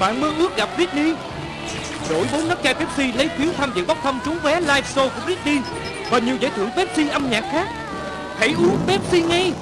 Bạn mơ ước gặp Britney. Đổi 4 nắp chai Pepsi, lấy phiếu tham dự bốc thăm trúng vé live show của Britney Và nhiều giải thưởng Pepsi âm nhạc khác. Hãy uống Pepsi ngay.